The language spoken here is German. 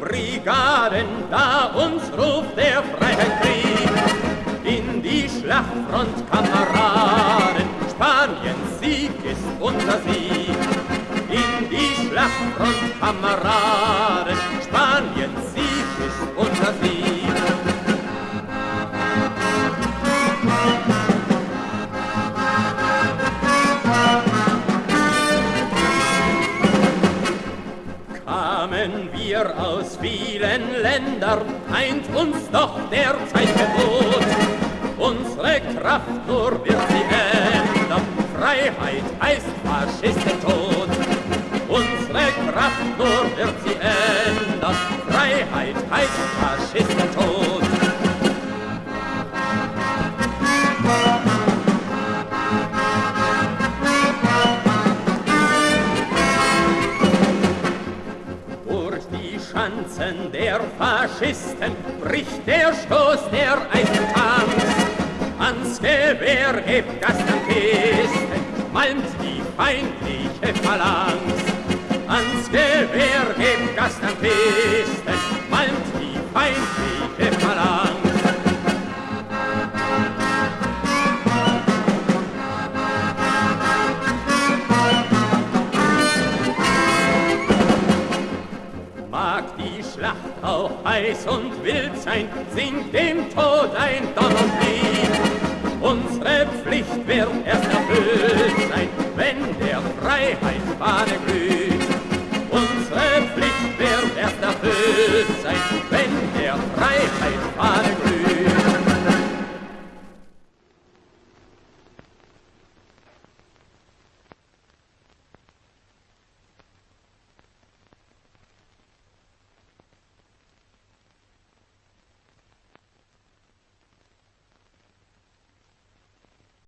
Brigaden, da uns ruft der Freiheitskrieg. In die Schlachtfront, Kameraden, Spaniens Sieg ist unser Sieg. In die Schlachtfront, Kameraden, Spaniens Wir aus vielen Ländern, eint uns doch der Zeitgebot. Unsere Kraft nur wird sie ändern, Freiheit heißt Faschistentod. Unsere Kraft nur wird sie ändern, Freiheit heißt Faschistentod. Schanzen der Faschisten bricht der Stoß der Eisentanks. Ans Gewehr hebt Gastankisten, malmt die feindliche Phalanx. Ans Gewehr hebt Gastankisten, malmt die mag die Schlacht auch heiß und wild sein, singt dem Tod ein Donnerlied. Unsere Pflicht wird erst erfüllt sein, wenn der Freiheit Fahne glüht. Unsere Pflicht wird erst erfüllt sein, wenn der Freiheit Fahne glüht.